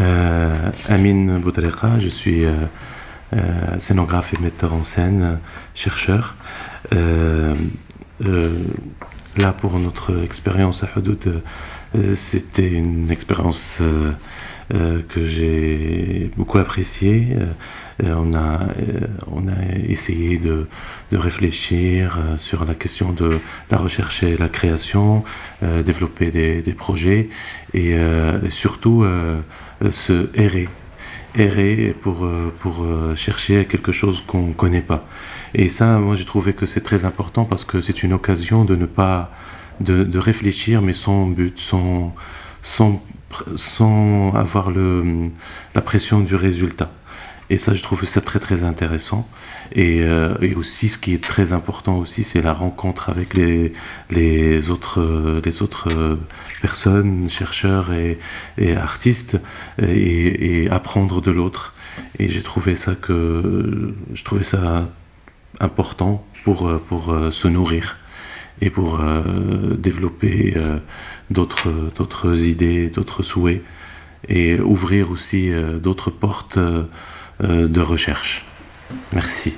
Euh, Amine Boutareka, je suis euh, euh, scénographe et metteur en scène, chercheur. Là, pour notre expérience à Hudud, euh, c'était une expérience euh, euh, que j'ai beaucoup appréciée. On, a, on a essayé de, de réfléchir sur la question de la recherche et la création, développer des, des projets et surtout se errer errer pour, euh, pour euh, chercher quelque chose qu'on ne connaît pas. Et ça, moi, j'ai trouvé que c'est très important parce que c'est une occasion de ne pas... de, de réfléchir, mais sans but, sans, sans, sans avoir le, la pression du résultat. Et ça, je trouve ça très très intéressant. Et, euh, et aussi, ce qui est très important aussi, c'est la rencontre avec les, les autres, les autres euh, personnes, chercheurs et, artistes, et, et apprendre de l'autre. Et j'ai trouvé ça que, je trouvais ça important pour, pour euh, se nourrir et pour euh, développer euh, d'autres idées, d'autres souhaits et ouvrir aussi euh, d'autres portes de recherche. Merci.